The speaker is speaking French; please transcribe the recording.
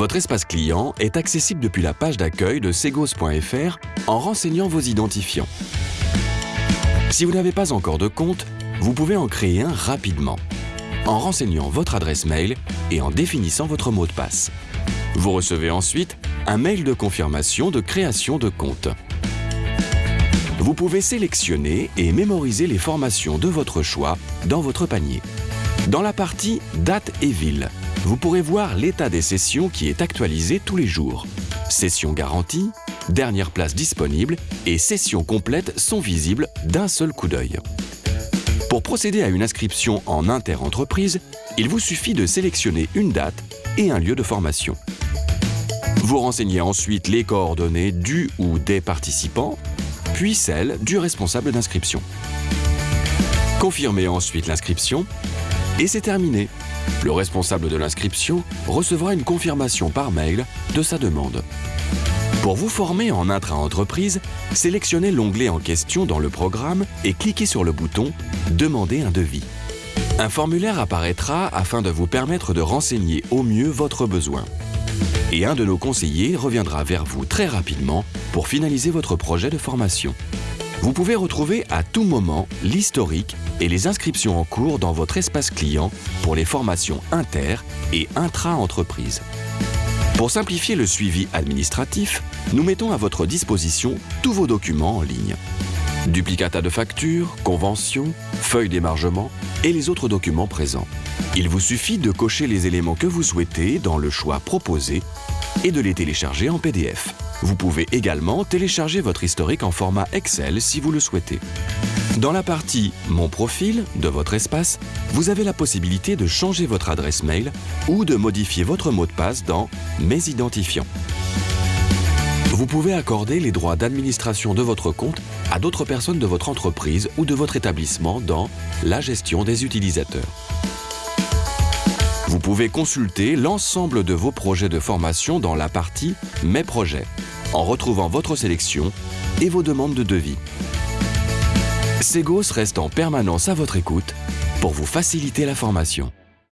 Votre espace client est accessible depuis la page d'accueil de segos.fr en renseignant vos identifiants. Si vous n'avez pas encore de compte, vous pouvez en créer un rapidement en renseignant votre adresse mail et en définissant votre mot de passe. Vous recevez ensuite un mail de confirmation de création de compte. Vous pouvez sélectionner et mémoriser les formations de votre choix dans votre panier. Dans la partie Date et ville, vous pourrez voir l'état des sessions qui est actualisé tous les jours. Session garantie, dernière place disponible et sessions complètes sont visibles d'un seul coup d'œil. Pour procéder à une inscription en inter-entreprise, il vous suffit de sélectionner une date et un lieu de formation. Vous renseignez ensuite les coordonnées du ou des participants, puis celles du responsable d'inscription. Confirmez ensuite l'inscription et c'est terminé. Le responsable de l'inscription recevra une confirmation par mail de sa demande. Pour vous former en intra-entreprise, sélectionnez l'onglet en question dans le programme et cliquez sur le bouton « Demander un devis ». Un formulaire apparaîtra afin de vous permettre de renseigner au mieux votre besoin. Et un de nos conseillers reviendra vers vous très rapidement pour finaliser votre projet de formation. Vous pouvez retrouver à tout moment l'historique et les inscriptions en cours dans votre espace client pour les formations inter- et intra-entreprise. Pour simplifier le suivi administratif, nous mettons à votre disposition tous vos documents en ligne. Duplicata de factures, conventions, feuilles d'émargement et les autres documents présents. Il vous suffit de cocher les éléments que vous souhaitez dans le choix proposé et de les télécharger en PDF. Vous pouvez également télécharger votre historique en format Excel si vous le souhaitez. Dans la partie « Mon profil » de votre espace, vous avez la possibilité de changer votre adresse mail ou de modifier votre mot de passe dans « Mes identifiants ». Vous pouvez accorder les droits d'administration de votre compte à d'autres personnes de votre entreprise ou de votre établissement dans « La gestion des utilisateurs ». Vous pouvez consulter l'ensemble de vos projets de formation dans la partie « Mes projets » en retrouvant votre sélection et vos demandes de devis. Segos reste en permanence à votre écoute pour vous faciliter la formation.